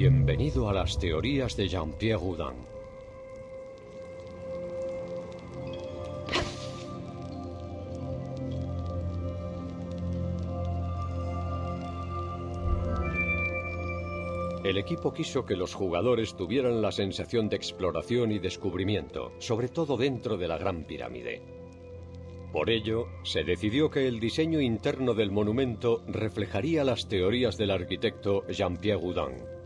Bienvenido a las teorías de Jean-Pierre Houdin. El equipo quiso que los jugadores tuvieran la sensación de exploración y descubrimiento, sobre todo dentro de la Gran Pirámide. Por ello, se decidió que el diseño interno del monumento reflejaría las teorías del arquitecto Jean-Pierre Houdin.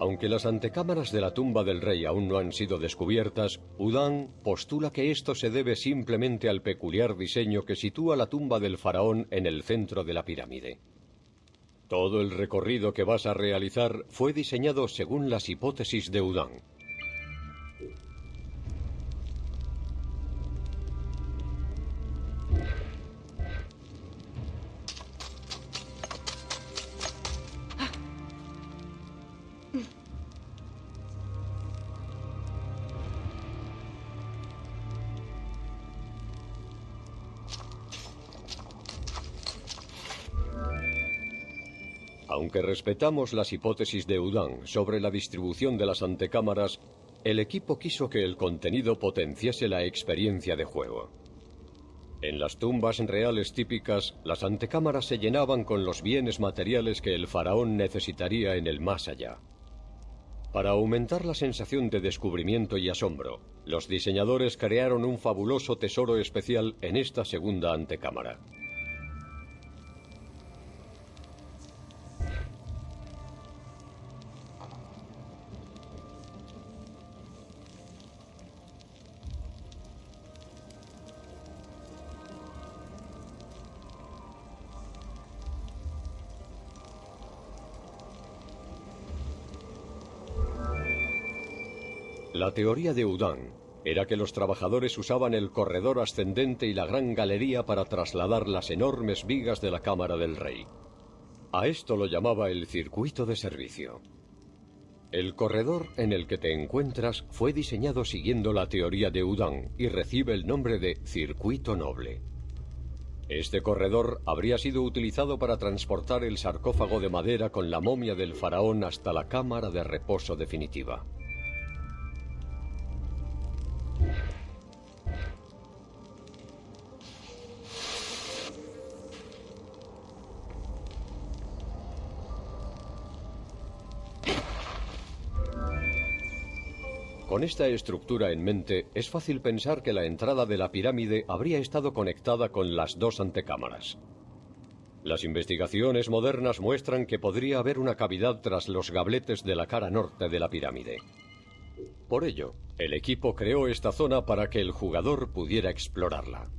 Aunque las antecámaras de la tumba del rey aún no han sido descubiertas, Houdin postula que esto se debe simplemente al peculiar diseño que sitúa la tumba del faraón en el centro de la pirámide. Todo el recorrido que vas a realizar fue diseñado según las hipótesis de Houdin. Aunque respetamos las hipótesis de Houdin sobre la distribución de las antecámaras, el equipo quiso que el contenido potenciase la experiencia de juego. En las tumbas reales típicas, las antecámaras se llenaban con los bienes materiales que el faraón necesitaría en el más allá. Para aumentar la sensación de descubrimiento y asombro, los diseñadores crearon un fabuloso tesoro especial en esta segunda antecámara. La teoría de Houdin era que los trabajadores usaban el corredor ascendente y la gran galería para trasladar las enormes vigas de la cámara del rey. A esto lo llamaba el circuito de servicio. El corredor en el que te encuentras fue diseñado siguiendo la teoría de Houdin y recibe el nombre de circuito noble. Este corredor habría sido utilizado para transportar el sarcófago de madera con la momia del faraón hasta la cámara de reposo definitiva. Con esta estructura en mente, es fácil pensar que la entrada de la pirámide habría estado conectada con las dos antecámaras. Las investigaciones modernas muestran que podría haber una cavidad tras los gabletes de la cara norte de la pirámide. Por ello, el equipo creó esta zona para que el jugador pudiera explorarla.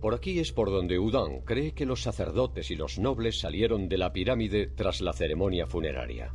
Por aquí es por donde Houdin cree que los sacerdotes y los nobles salieron de la pirámide tras la ceremonia funeraria.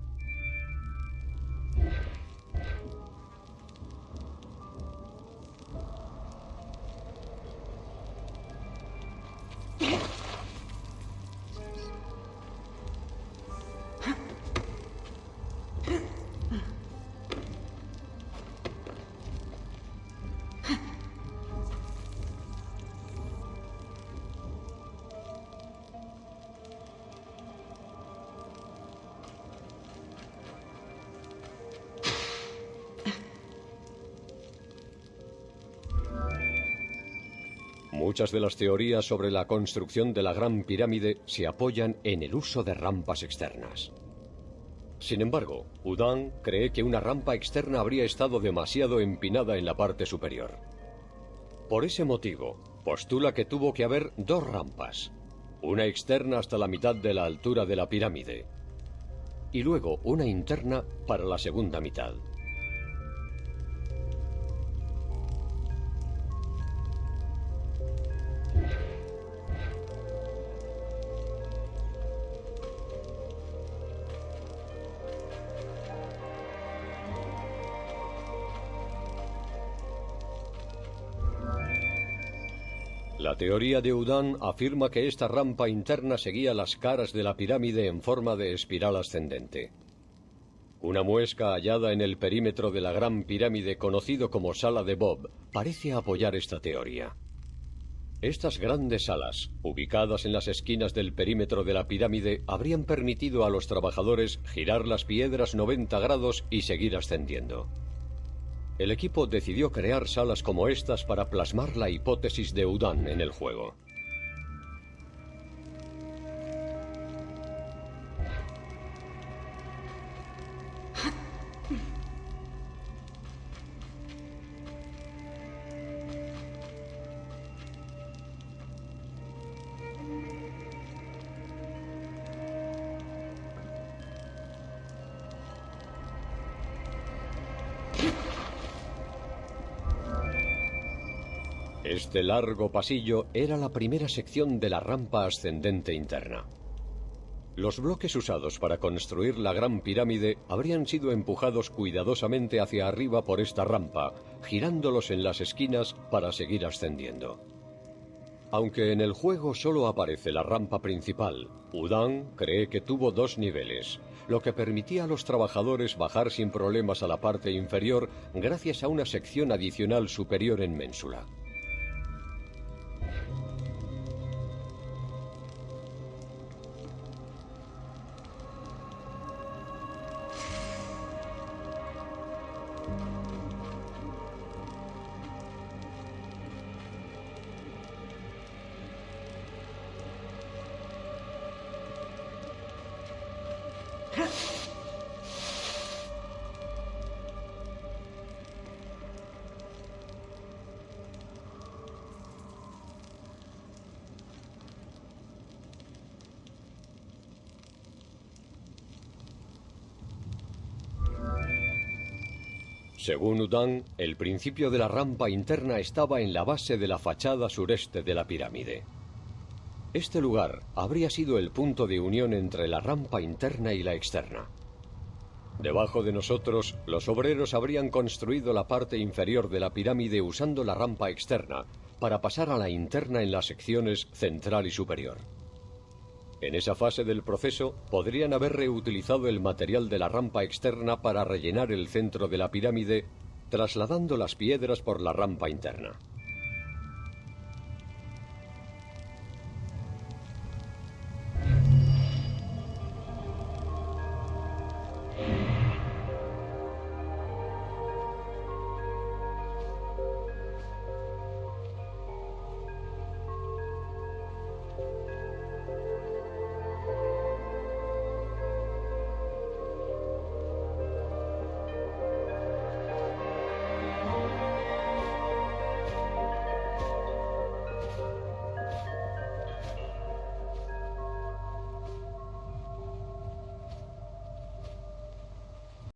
Muchas de las teorías sobre la construcción de la Gran Pirámide se apoyan en el uso de rampas externas. Sin embargo, Houdin cree que una rampa externa habría estado demasiado empinada en la parte superior. Por ese motivo, postula que tuvo que haber dos rampas, una externa hasta la mitad de la altura de la pirámide y luego una interna para la segunda mitad. La teoría de Houdin afirma que esta rampa interna seguía las caras de la pirámide en forma de espiral ascendente. Una muesca hallada en el perímetro de la gran pirámide conocido como Sala de Bob parece apoyar esta teoría. Estas grandes salas, ubicadas en las esquinas del perímetro de la pirámide, habrían permitido a los trabajadores girar las piedras 90 grados y seguir ascendiendo. El equipo decidió crear salas como estas para plasmar la hipótesis de Udan en el juego. Este largo pasillo era la primera sección de la rampa ascendente interna. Los bloques usados para construir la gran pirámide habrían sido empujados cuidadosamente hacia arriba por esta rampa, girándolos en las esquinas para seguir ascendiendo. Aunque en el juego solo aparece la rampa principal, Udan cree que tuvo dos niveles, lo que permitía a los trabajadores bajar sin problemas a la parte inferior gracias a una sección adicional superior en ménsula. Según Udan, el principio de la rampa interna estaba en la base de la fachada sureste de la pirámide. Este lugar habría sido el punto de unión entre la rampa interna y la externa. Debajo de nosotros, los obreros habrían construido la parte inferior de la pirámide usando la rampa externa, para pasar a la interna en las secciones central y superior. En esa fase del proceso podrían haber reutilizado el material de la rampa externa para rellenar el centro de la pirámide, trasladando las piedras por la rampa interna.